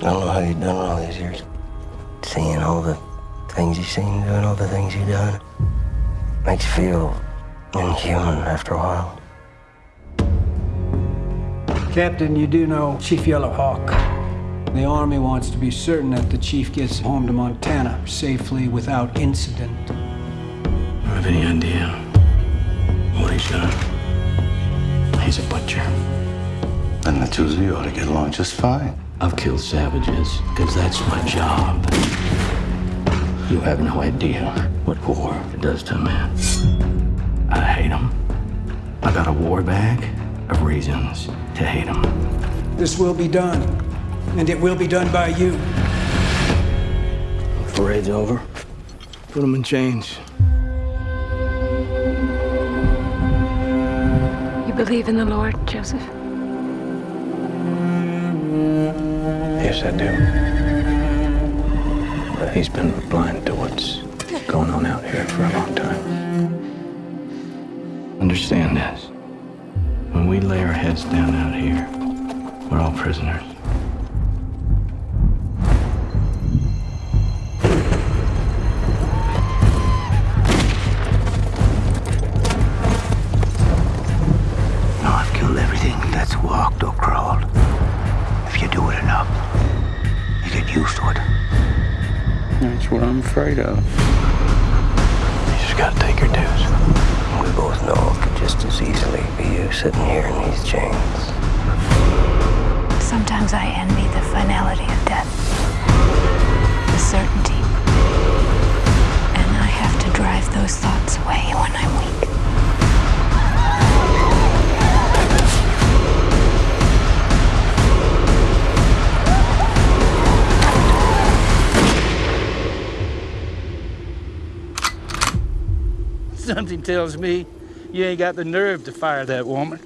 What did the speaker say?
I don't know how you've done all these years. Seeing all the things you've seen, doing all the things you've done, makes you feel inhuman after a while. Captain, you do know Chief Yellowhawk. The Army wants to be certain that the Chief gets home to Montana safely without incident. I have any idea what he's done? He's a butcher. And the two of you ought to get along just fine. I've killed savages because that's my job. You have no idea what war does to a man. I hate him. I got a war bag of reasons to hate him. This will be done, and it will be done by you. The parade's over. Put him in chains. You believe in the Lord, Joseph? Yes, I do. But he's been blind to what's going on out here for a long time. Understand this. When we lay our heads down out here, we're all prisoners. That's what I'm afraid of. You just gotta take your dues. We both know it could just as easily be you sitting here in these chains. Sometimes I envy the finality Something tells me you ain't got the nerve to fire that woman.